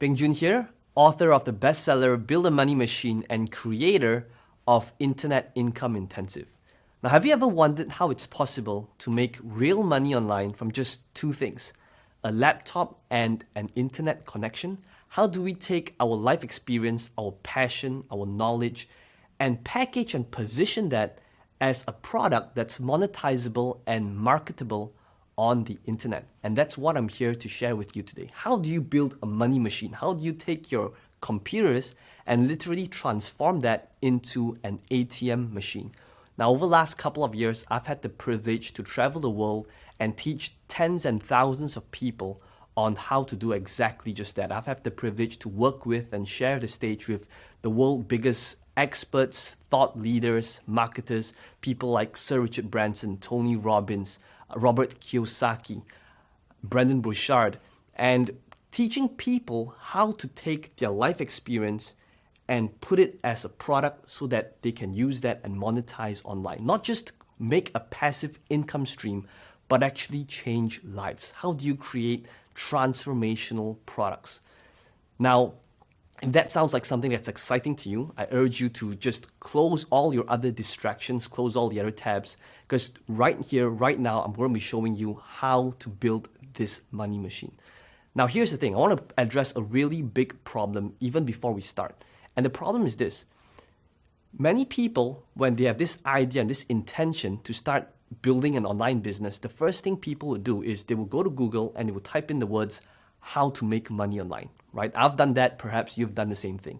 Peng Joon here, author of the bestseller Build a Money Machine and creator of Internet Income Intensive. Now, have you ever wondered how it's possible to make real money online from just two things, a laptop and an internet connection? How do we take our life experience, our passion, our knowledge, and package and position that as a product that's monetizable and marketable on the internet. And that's what I'm here to share with you today. How do you build a money machine? How do you take your computers and literally transform that into an ATM machine? Now, over the last couple of years, I've had the privilege to travel the world and teach tens and thousands of people on how to do exactly just that. I've had the privilege to work with and share the stage with the world's biggest experts, thought leaders, marketers, people like Sir Richard Branson, Tony Robbins, Robert Kiyosaki, Brendon Burchard, and teaching people how to take their life experience and put it as a product so that they can use that and monetize online. Not just make a passive income stream, but actually change lives. How do you create transformational products? Now, if that sounds like something that's exciting to you, I urge you to just close all your other distractions, close all the other tabs, because right here, right now, I'm going to be showing you how to build this money machine. Now, here's the thing. I want to address a really big problem even before we start. And the problem is this. Many people, when they have this idea and this intention to start building an online business, the first thing people will do is they will go to Google and they will type in the words, how to make money online right? I've done that, perhaps you've done the same thing.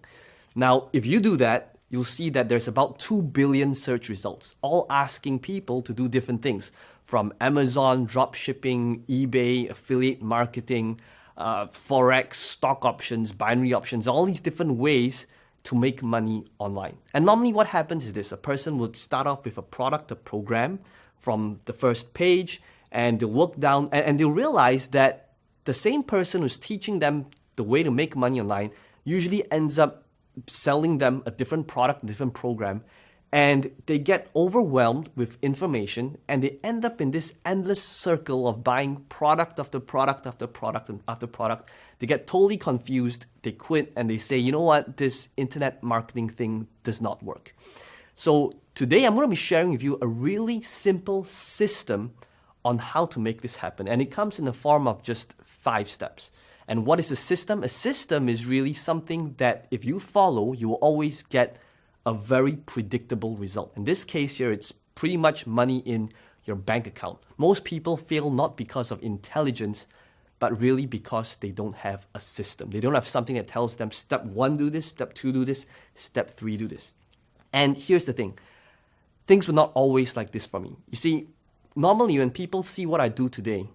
Now, if you do that, you'll see that there's about 2 billion search results, all asking people to do different things from Amazon, dropshipping, eBay, affiliate marketing, uh, Forex, stock options, binary options, all these different ways to make money online. And normally what happens is this, a person would start off with a product, a program from the first page, and they'll work down, and, and they'll realize that the same person who's teaching them the way to make money online usually ends up selling them a different product, a different program, and they get overwhelmed with information and they end up in this endless circle of buying product after product after product after product. They get totally confused, they quit, and they say, you know what, this internet marketing thing does not work. So today I'm going to be sharing with you a really simple system on how to make this happen. And it comes in the form of just five steps. And what is a system? A system is really something that if you follow, you will always get a very predictable result. In this case here, it's pretty much money in your bank account. Most people fail not because of intelligence, but really because they don't have a system. They don't have something that tells them step one, do this, step two, do this, step three, do this. And here's the thing. Things were not always like this for me. You see, normally when people see what I do today,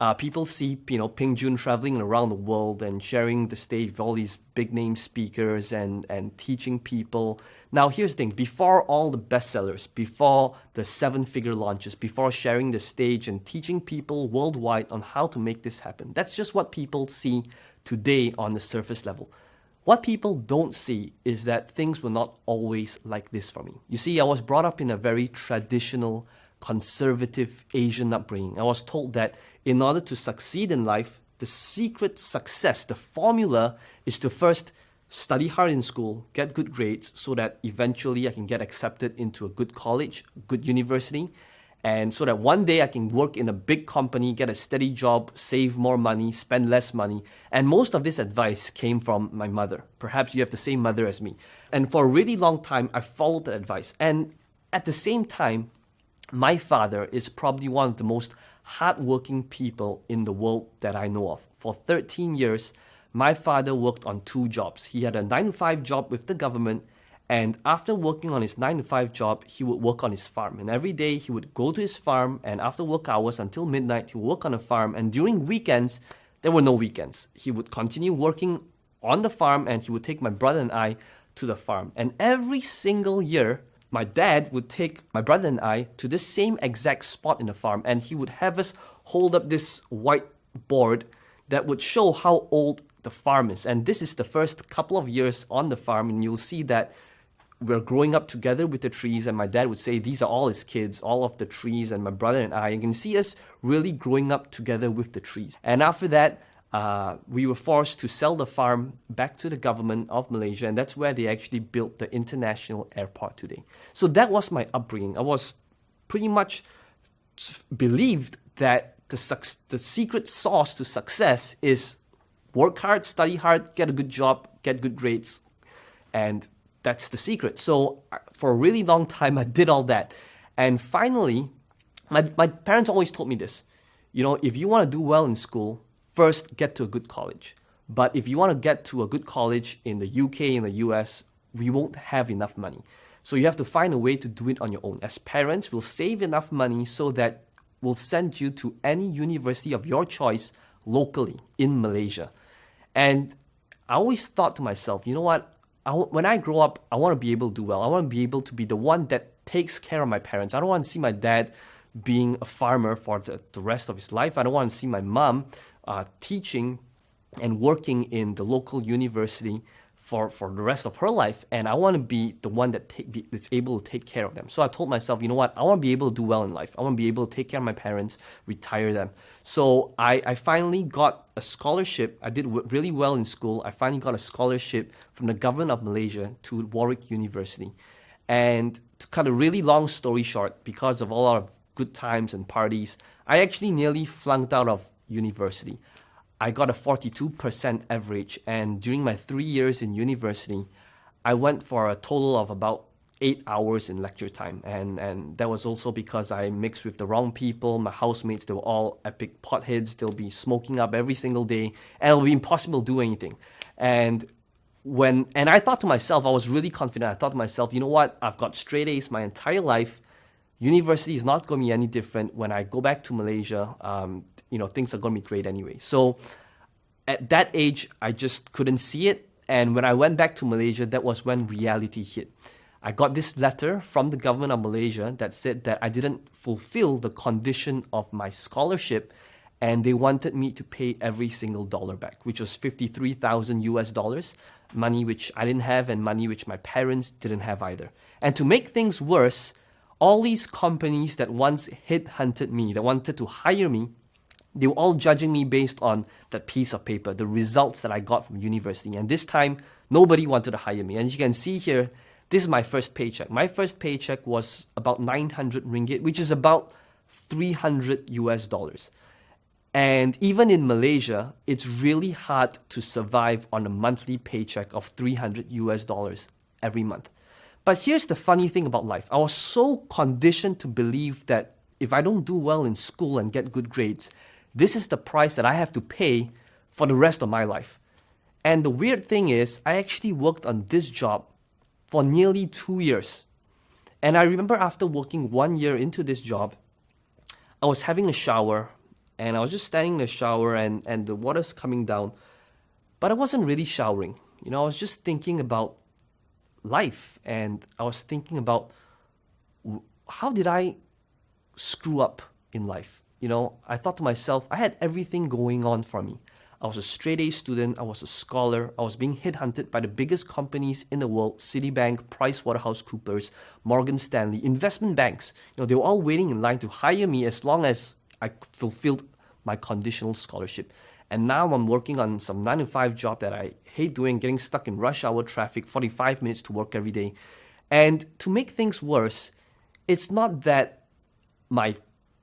uh, people see, you know, Peng Joon traveling around the world and sharing the stage with all these big name speakers and, and teaching people. Now, here's the thing, before all the bestsellers, before the seven figure launches, before sharing the stage and teaching people worldwide on how to make this happen, that's just what people see today on the surface level. What people don't see is that things were not always like this for me. You see, I was brought up in a very traditional, conservative Asian upbringing. I was told that in order to succeed in life, the secret success, the formula is to first study hard in school, get good grades so that eventually I can get accepted into a good college, good university, and so that one day I can work in a big company, get a steady job, save more money, spend less money. And most of this advice came from my mother. Perhaps you have the same mother as me. And for a really long time, I followed that advice. And at the same time, my father is probably one of the most hardworking people in the world that I know of. For 13 years, my father worked on two jobs. He had a 9 to 5 job with the government, and after working on his 9 to 5 job, he would work on his farm. And every day he would go to his farm, and after work hours until midnight, he would work on the farm. And during weekends, there were no weekends. He would continue working on the farm, and he would take my brother and I to the farm. And every single year, my dad would take my brother and I to the same exact spot in the farm and he would have us hold up this white board that would show how old the farm is. And this is the first couple of years on the farm and you'll see that we're growing up together with the trees and my dad would say these are all his kids, all of the trees and my brother and I. You can see us really growing up together with the trees. And after that, uh, we were forced to sell the farm back to the government of Malaysia, and that's where they actually built the international airport today. So that was my upbringing. I was pretty much believed that the, the secret sauce to success is work hard, study hard, get a good job, get good grades, and that's the secret. So for a really long time, I did all that. And finally, my, my parents always told me this, you know, if you want to do well in school, first get to a good college. But if you want to get to a good college in the UK, in the US, we won't have enough money. So you have to find a way to do it on your own. As parents, we'll save enough money so that we'll send you to any university of your choice locally in Malaysia. And I always thought to myself, you know what? I, when I grow up, I want to be able to do well. I want to be able to be the one that takes care of my parents. I don't want to see my dad being a farmer for the, the rest of his life. I don't want to see my mom uh, teaching and working in the local university for, for the rest of her life. And I want to be the one that be, that's able to take care of them. So I told myself, you know what? I want to be able to do well in life. I want to be able to take care of my parents, retire them. So I, I finally got a scholarship. I did really well in school. I finally got a scholarship from the government of Malaysia to Warwick University. And to cut a really long story short, because of all our good times and parties, I actually nearly flunked out of university. I got a 42% average, and during my three years in university, I went for a total of about eight hours in lecture time. And, and that was also because I mixed with the wrong people. My housemates, they were all epic potheads. They'll be smoking up every single day, and it'll be impossible to do anything. And when and I thought to myself, I was really confident. I thought to myself, you know what? I've got straight A's my entire life. University is not going to be any different when I go back to Malaysia. Um, you know, things are going to be great anyway. So at that age, I just couldn't see it. And when I went back to Malaysia, that was when reality hit. I got this letter from the government of Malaysia that said that I didn't fulfill the condition of my scholarship and they wanted me to pay every single dollar back, which was 53,000 US dollars, money which I didn't have and money which my parents didn't have either. And to make things worse, all these companies that once headhunted me, that wanted to hire me, they were all judging me based on that piece of paper, the results that I got from university. And this time, nobody wanted to hire me. And as you can see here, this is my first paycheck. My first paycheck was about 900 ringgit, which is about 300 US dollars. And even in Malaysia, it's really hard to survive on a monthly paycheck of 300 US dollars every month. But here's the funny thing about life. I was so conditioned to believe that if I don't do well in school and get good grades, this is the price that I have to pay for the rest of my life. And the weird thing is, I actually worked on this job for nearly two years. And I remember after working one year into this job, I was having a shower and I was just standing in the shower and, and the water's coming down. But I wasn't really showering. You know, I was just thinking about life and I was thinking about how did I screw up in life? You know, I thought to myself, I had everything going on for me. I was a straight A student, I was a scholar, I was being headhunted by the biggest companies in the world, Citibank, PricewaterhouseCoopers, Morgan Stanley, investment banks. You know, they were all waiting in line to hire me as long as I fulfilled my conditional scholarship. And now I'm working on some 9 to 5 job that I hate doing, getting stuck in rush hour traffic, 45 minutes to work every day. And to make things worse, it's not that my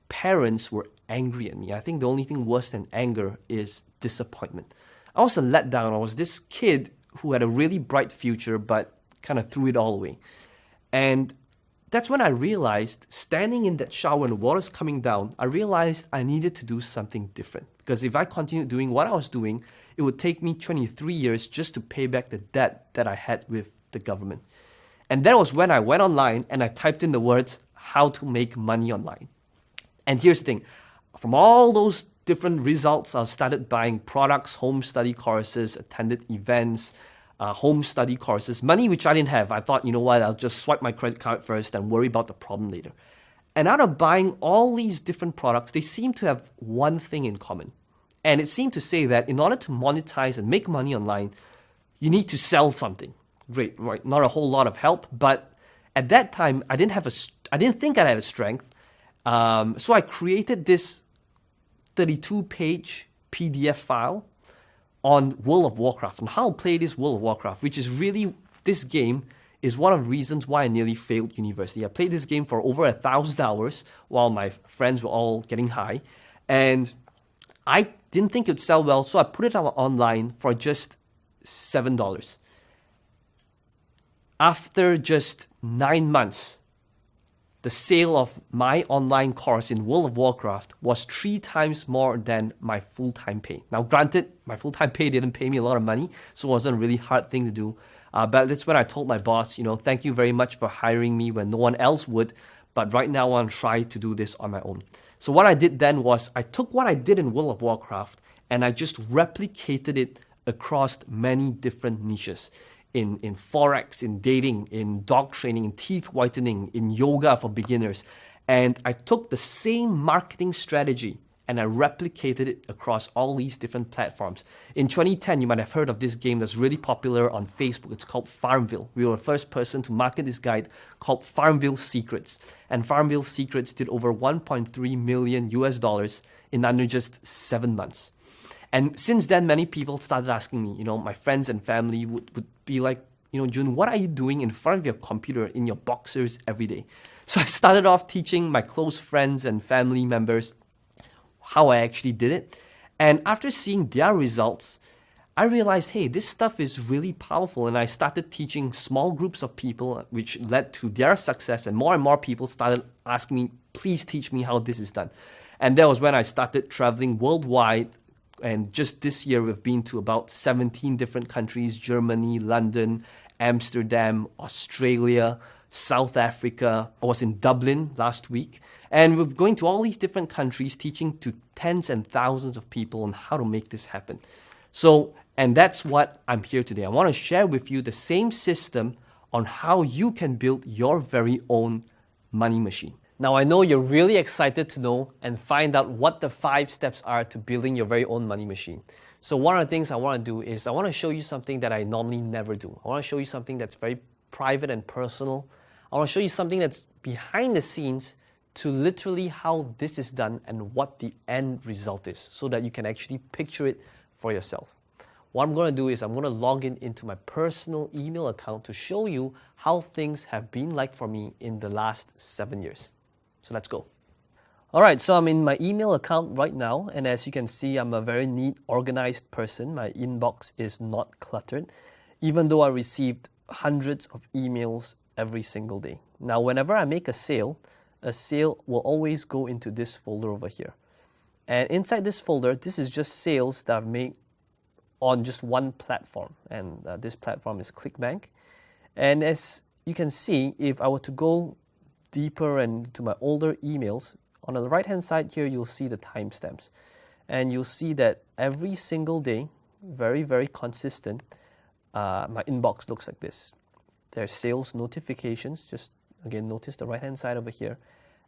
parents were angry at me. I think the only thing worse than anger is disappointment. I was a letdown. I was this kid who had a really bright future but kind of threw it all away. And that's when I realized, standing in that shower and the water's coming down, I realized I needed to do something different. Because if I continued doing what I was doing, it would take me 23 years just to pay back the debt that I had with the government. And that was when I went online and I typed in the words, how to make money online. And here's the thing from all those different results, I started buying products, home study courses, attended events, uh, home study courses, money which I didn't have. I thought, you know what, I'll just swipe my credit card first and worry about the problem later. And out of buying all these different products, they seem to have one thing in common. And it seemed to say that in order to monetize and make money online, you need to sell something. Great, right? Not a whole lot of help, but at that time, I didn't have a, I didn't think I had a strength. Um, so I created this 32 page PDF file on World of Warcraft and how to play this World of Warcraft, which is really this game is one of the reasons why I nearly failed university. I played this game for over a thousand hours while my friends were all getting high, and I didn't think it would sell well, so I put it out online for just seven dollars. After just nine months, the sale of my online course in World of Warcraft was three times more than my full-time pay. Now, granted, my full-time pay didn't pay me a lot of money, so it wasn't a really hard thing to do. Uh, but that's when I told my boss, you know, thank you very much for hiring me when no one else would, but right now I want to try to do this on my own. So what I did then was I took what I did in World of Warcraft and I just replicated it across many different niches in, in forex, in dating, in dog training, in teeth whitening, in yoga for beginners. And I took the same marketing strategy and I replicated it across all these different platforms. In 2010, you might have heard of this game that's really popular on Facebook. It's called Farmville. We were the first person to market this guide called Farmville Secrets. And Farmville Secrets did over 1.3 million US dollars in under just seven months. And since then, many people started asking me, you know, my friends and family would, would be like, you know, Joon, what are you doing in front of your computer in your boxers every day? So I started off teaching my close friends and family members how I actually did it. And after seeing their results, I realized, hey, this stuff is really powerful. And I started teaching small groups of people, which led to their success. And more and more people started asking me, please teach me how this is done. And that was when I started traveling worldwide. And just this year, we've been to about 17 different countries Germany, London, Amsterdam, Australia, South Africa. I was in Dublin last week. And we're going to all these different countries teaching to tens and thousands of people on how to make this happen. So, and that's what I'm here today. I want to share with you the same system on how you can build your very own money machine. Now, I know you're really excited to know and find out what the five steps are to building your very own money machine. So, one of the things I want to do is I want to show you something that I normally never do. I want to show you something that's very private and personal. I want to show you something that's behind the scenes to literally how this is done and what the end result is so that you can actually picture it for yourself. What I'm going to do is I'm going to log in into my personal email account to show you how things have been like for me in the last seven years. So let's go. All right, so I'm in my email account right now, and as you can see, I'm a very neat, organized person. My inbox is not cluttered, even though I received hundreds of emails every single day. Now, whenever I make a sale, a sale will always go into this folder over here. And inside this folder, this is just sales that I've made on just one platform. And uh, this platform is ClickBank. And as you can see, if I were to go deeper and to my older emails, on the right hand side here, you'll see the timestamps. And you'll see that every single day, very, very consistent, uh, my inbox looks like this. There's sales notifications, just again, notice the right hand side over here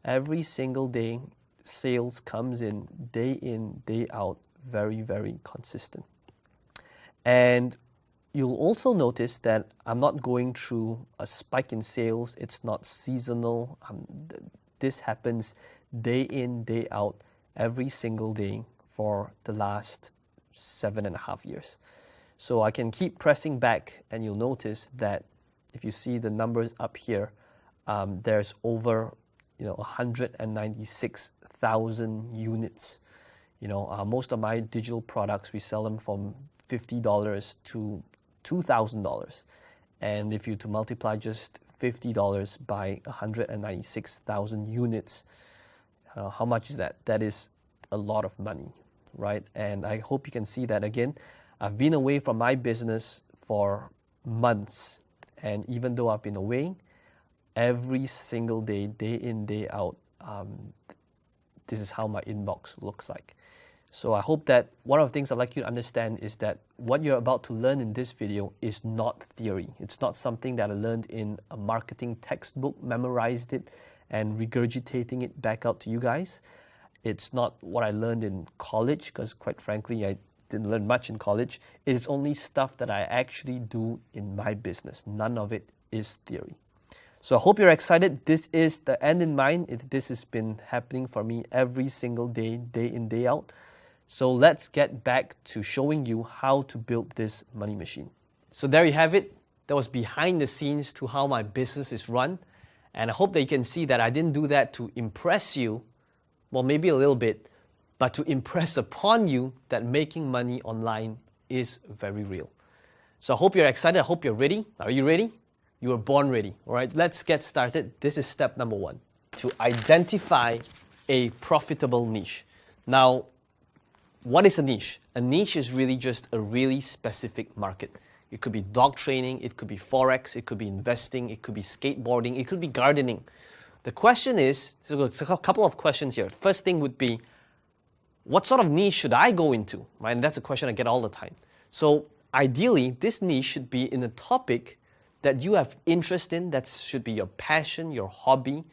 every single day sales comes in day in day out very very consistent and you'll also notice that i'm not going through a spike in sales. It's not seasonal. Um, this happens day in day out every single day for the last seven and a half years. So i can keep pressing back and you'll notice that if you see the numbers up here um, there's over you know 196,000 units. You know, uh, most of my digital products we sell them from fifty dollars to two thousand dollars, and if you to multiply just fifty dollars by 196,000 units, uh, how much is that? That is a lot of money, right? And I hope you can see that again. I've been away from my business for months, and even though I've been away, every single day, day in, day out, um, this is how my inbox looks like. So I hope that one of the things I'd like you to understand is that what you're about to learn in this video is not theory. It's not something that I learned in a marketing textbook, memorized it, and regurgitating it back out to you guys. It's not what I learned in college, because quite frankly, I didn't learn much in college. It is only stuff that I actually do in my business. None of it is theory. So I hope you're excited. This is the end in mind. It, this has been happening for me every single day, day in, day out. So let's get back to showing you how to build this money machine. So there you have it. That was behind the scenes to how my business is run. And I hope that you can see that I didn't do that to impress you, well, maybe a little bit, but to impress upon you that making money online is very real. So I hope you're excited. I hope you're ready. Are you ready? You were born ready. All right, let's get started. This is step number one to identify a profitable niche. Now, what is a niche? A niche is really just a really specific market. It could be dog training, it could be forex, it could be investing, it could be skateboarding, it could be gardening. The question is, so a couple of questions here. First thing would be, what sort of niche should I go into? Right, and that's a question I get all the time. So ideally, this niche should be in a topic that you have interest in, that should be your passion, your hobby,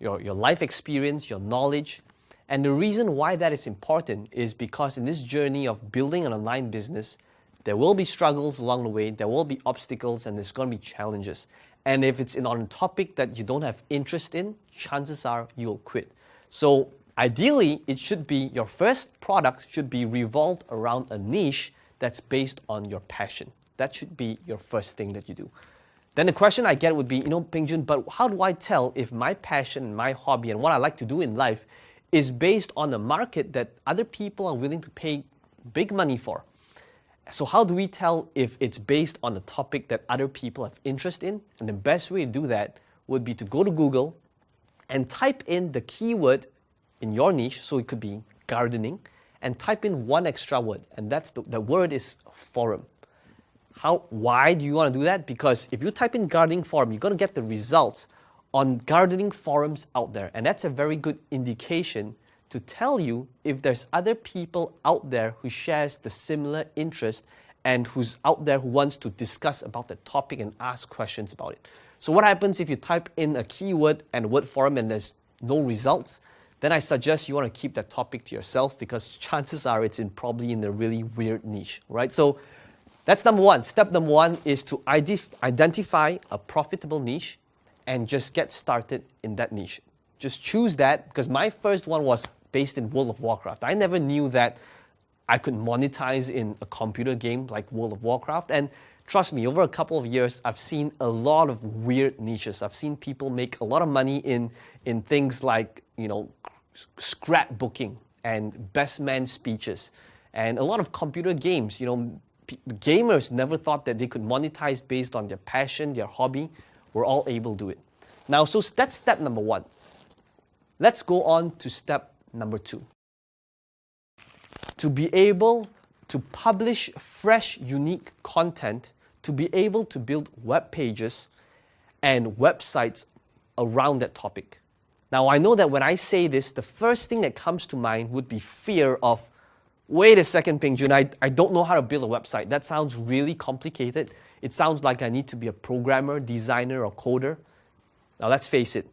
your, your life experience, your knowledge. And the reason why that is important is because in this journey of building an online business, there will be struggles along the way, there will be obstacles, and there's going to be challenges. And if it's in on a topic that you don't have interest in, chances are you'll quit. So ideally, it should be your first product should be revolved around a niche that's based on your passion. That should be your first thing that you do. Then the question I get would be, you know, Peng Joon, but how do I tell if my passion, my hobby, and what I like to do in life is based on a market that other people are willing to pay big money for? So how do we tell if it's based on a topic that other people have interest in? And the best way to do that would be to go to Google and type in the keyword in your niche, so it could be gardening, and type in one extra word, and that's the, the word is forum. How, why do you want to do that? Because if you type in gardening forum, you're going to get the results on gardening forums out there, and that's a very good indication to tell you if there's other people out there who shares the similar interest and who's out there who wants to discuss about the topic and ask questions about it. So what happens if you type in a keyword and word forum and there's no results? Then I suggest you want to keep that topic to yourself because chances are it's in probably in a really weird niche, right? So that's number one. Step number one is to identify a profitable niche and just get started in that niche. Just choose that because my first one was based in World of Warcraft. I never knew that I could monetize in a computer game like World of Warcraft. And trust me, over a couple of years, I've seen a lot of weird niches. I've seen people make a lot of money in, in things like, you know, scrapbooking and best man speeches and a lot of computer games. You know, gamers never thought that they could monetize based on their passion, their hobby. We're all able to do it. Now, so that's step number one. Let's go on to step number two. To be able to publish fresh, unique content, to be able to build web pages and websites around that topic. Now, I know that when I say this, the first thing that comes to mind would be fear of, wait a second, Peng Joon, I, I don't know how to build a website. That sounds really complicated. It sounds like I need to be a programmer, designer, or coder. Now, let's face it,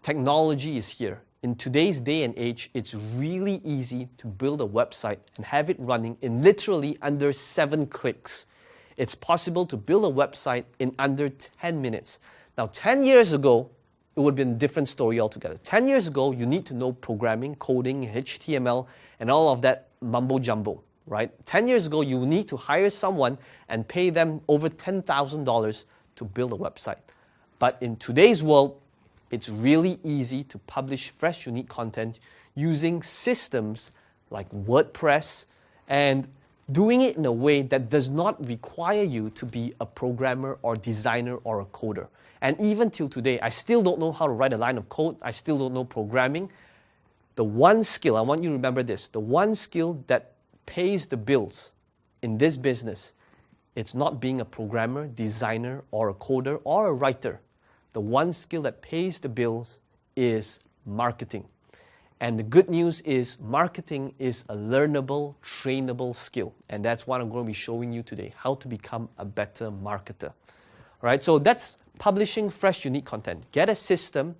technology is here in today's day and age, it's really easy to build a website and have it running in literally under seven clicks. It's possible to build a website in under 10 minutes. Now, 10 years ago, it would have been a different story altogether. 10 years ago, you need to know programming, coding, HTML, and all of that mumbo jumbo, right? 10 years ago, you need to hire someone and pay them over $10,000 to build a website. But in today's world, it's really easy to publish fresh, unique content using systems like WordPress and doing it in a way that does not require you to be a programmer or designer or a coder. And even till today, I still don't know how to write a line of code. I still don't know programming. The one skill, I want you to remember this, the one skill that pays the bills in this business, it's not being a programmer, designer, or a coder, or a writer the one skill that pays the bills is marketing. And the good news is marketing is a learnable, trainable skill. And that's what I'm going to be showing you today, how to become a better marketer. All right, so that's publishing fresh, unique content. Get a system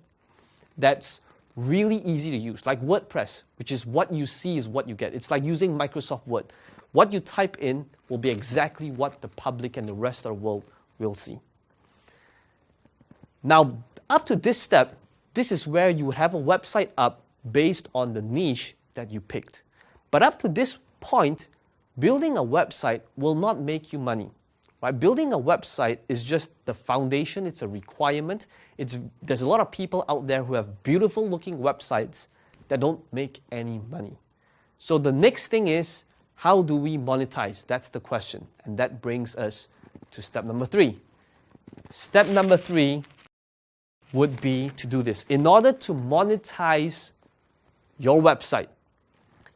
that's really easy to use, like WordPress, which is what you see is what you get. It's like using Microsoft Word. What you type in will be exactly what the public and the rest of the world will see. Now, up to this step, this is where you have a website up based on the niche that you picked. But up to this point, building a website will not make you money. Right? Building a website is just the foundation, it's a requirement. It's, there's a lot of people out there who have beautiful looking websites that don't make any money. So the next thing is, how do we monetize? That's the question. And that brings us to step number three. Step number three would be to do this. In order to monetize your website,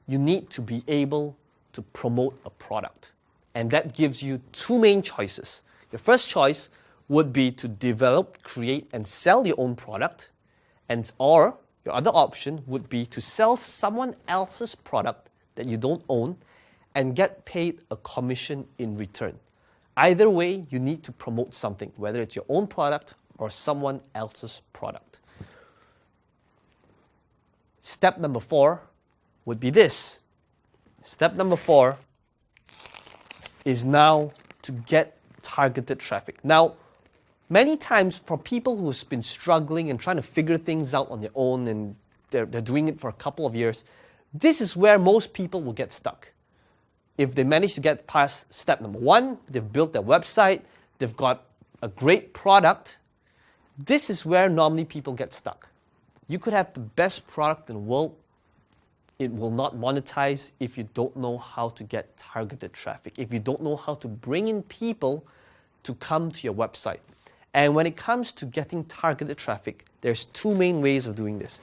you need to be able to promote a product. And that gives you two main choices. Your first choice would be to develop, create, and sell your own product. And or your other option would be to sell someone else's product that you don't own and get paid a commission in return. Either way, you need to promote something, whether it's your own product or someone else's product. Step number four would be this. Step number four is now to get targeted traffic. Now, many times for people who've been struggling and trying to figure things out on their own and they're, they're doing it for a couple of years, this is where most people will get stuck. If they manage to get past step number one, they've built their website, they've got a great product, this is where normally people get stuck. You could have the best product in the world, it will not monetize if you don't know how to get targeted traffic, if you don't know how to bring in people to come to your website. And when it comes to getting targeted traffic, there's two main ways of doing this.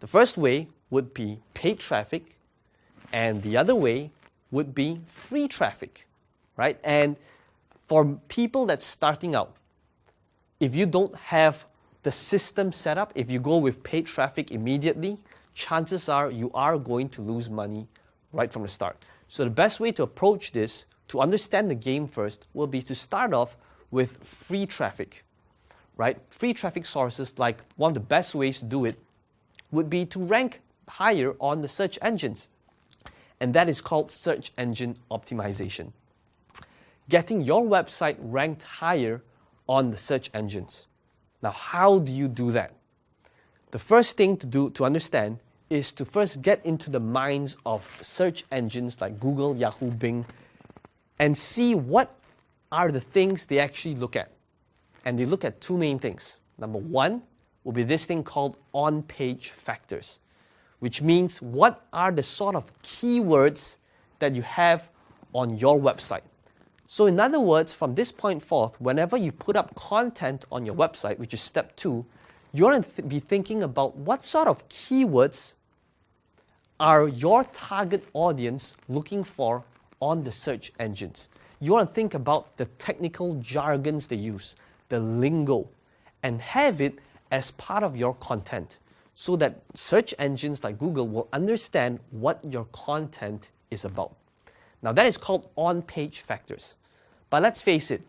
The first way would be paid traffic, and the other way would be free traffic, right? And for people that's starting out, if you don't have the system set up, if you go with paid traffic immediately, chances are you are going to lose money right from the start. So the best way to approach this, to understand the game first, will be to start off with free traffic, right? Free traffic sources, like one of the best ways to do it, would be to rank higher on the search engines. And that is called search engine optimization. Getting your website ranked higher on the search engines. Now, how do you do that? The first thing to do to understand is to first get into the minds of search engines like Google, Yahoo, Bing, and see what are the things they actually look at. And they look at two main things. Number one will be this thing called on-page factors, which means what are the sort of keywords that you have on your website. So in other words, from this point forth, whenever you put up content on your website, which is step two, you're going to th be thinking about what sort of keywords are your target audience looking for on the search engines. You want to think about the technical jargons they use, the lingo, and have it as part of your content so that search engines like Google will understand what your content is about. Now that is called on-page factors. But let's face it,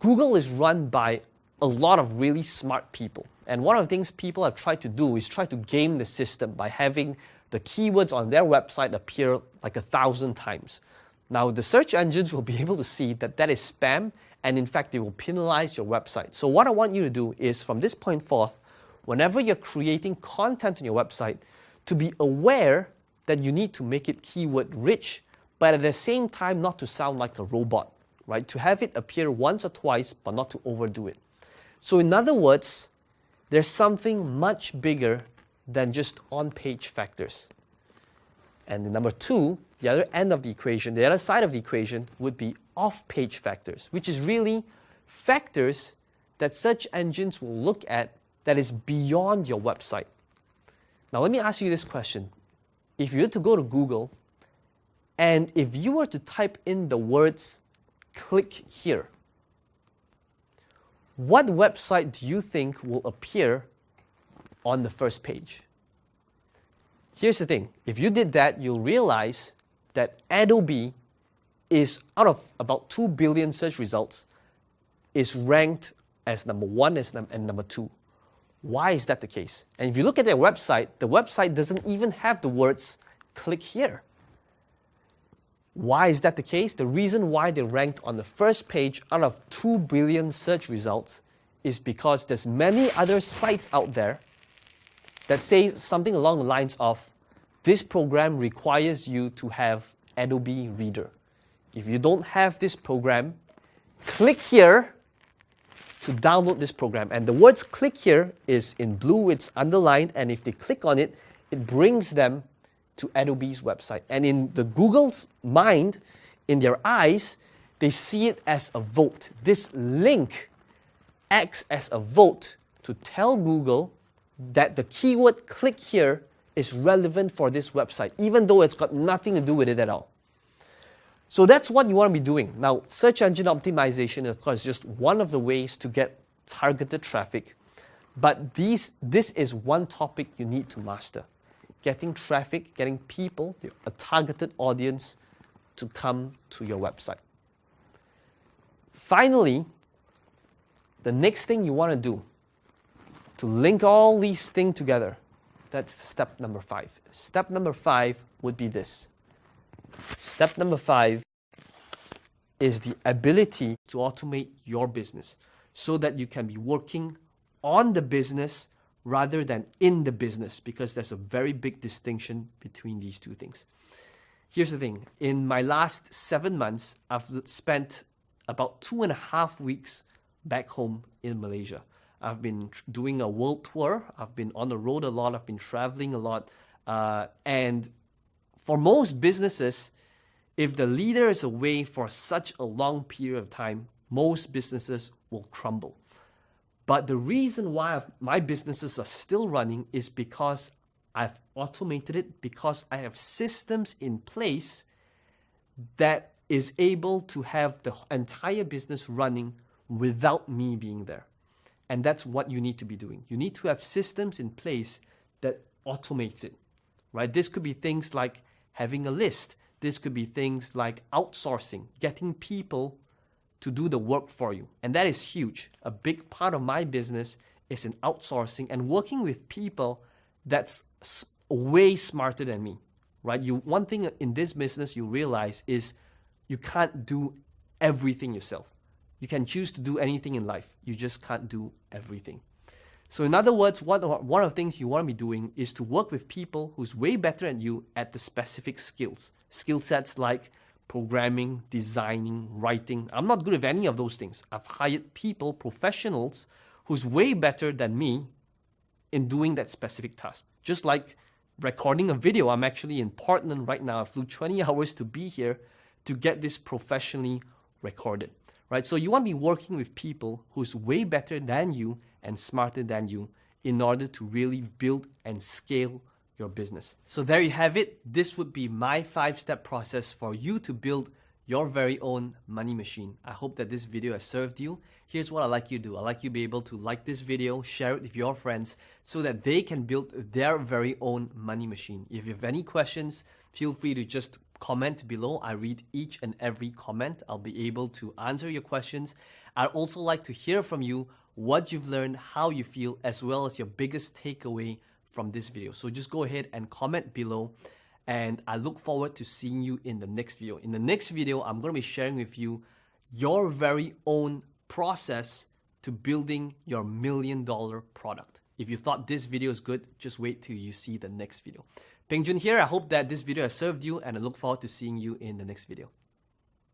Google is run by a lot of really smart people. And one of the things people have tried to do is try to game the system by having the keywords on their website appear like a thousand times. Now, the search engines will be able to see that that is spam, and in fact, they will penalize your website. So what I want you to do is, from this point forth, whenever you're creating content on your website, to be aware that you need to make it keyword rich but at the same time not to sound like a robot, right? To have it appear once or twice, but not to overdo it. So in other words, there's something much bigger than just on-page factors. And the number two, the other end of the equation, the other side of the equation would be off-page factors, which is really factors that search engines will look at that is beyond your website. Now let me ask you this question. If you were to go to Google and if you were to type in the words click here, what website do you think will appear on the first page? Here's the thing. If you did that, you'll realize that Adobe is, out of about 2 billion search results, is ranked as number one and number two. Why is that the case? And if you look at their website, the website doesn't even have the words click here. Why is that the case? The reason why they ranked on the first page out of 2 billion search results is because there's many other sites out there that say something along the lines of this program requires you to have Adobe Reader. If you don't have this program, click here to download this program. And the words click here is in blue, it's underlined, and if they click on it, it brings them to Adobe's website. And in the Google's mind, in their eyes, they see it as a vote. This link acts as a vote to tell Google that the keyword click here is relevant for this website, even though it's got nothing to do with it at all. So that's what you want to be doing. Now, search engine optimization, of course, is just one of the ways to get targeted traffic. But these, this is one topic you need to master. Getting traffic, getting people, a targeted audience to come to your website. Finally, the next thing you want to do to link all these things together, that's step number five. Step number five would be this. Step number five is the ability to automate your business so that you can be working on the business rather than in the business because there's a very big distinction between these two things. Here's the thing. In my last seven months, I've spent about two and a half weeks back home in Malaysia. I've been doing a world tour. I've been on the road a lot. I've been traveling a lot. Uh, and for most businesses, if the leader is away for such a long period of time, most businesses will crumble. But the reason why my businesses are still running is because I've automated it, because I have systems in place that is able to have the entire business running without me being there. And that's what you need to be doing. You need to have systems in place that automates it, right? This could be things like having a list. This could be things like outsourcing, getting people to do the work for you. And that is huge. A big part of my business is in outsourcing and working with people that's way smarter than me, right? You one thing in this business you realize is you can't do everything yourself. You can choose to do anything in life. You just can't do everything. So in other words, what, one of the things you want to be doing is to work with people who's way better than you at the specific skills. Skill sets like programming, designing, writing. I'm not good at any of those things. I've hired people, professionals, who's way better than me in doing that specific task. Just like recording a video, I'm actually in Portland right now. I flew 20 hours to be here to get this professionally recorded right? So you want to be working with people who's way better than you and smarter than you in order to really build and scale your business. So there you have it. This would be my five-step process for you to build your very own money machine. I hope that this video has served you. Here's what I like you to do. I like you to be able to like this video, share it with your friends so that they can build their very own money machine. If you have any questions, feel free to just comment below. I read each and every comment. I'll be able to answer your questions. I'd also like to hear from you what you've learned, how you feel, as well as your biggest takeaway from this video. So just go ahead and comment below and I look forward to seeing you in the next video. In the next video, I'm going to be sharing with you your very own process to building your million dollar product. If you thought this video is good, just wait till you see the next video. Peng Joon here. I hope that this video has served you and I look forward to seeing you in the next video.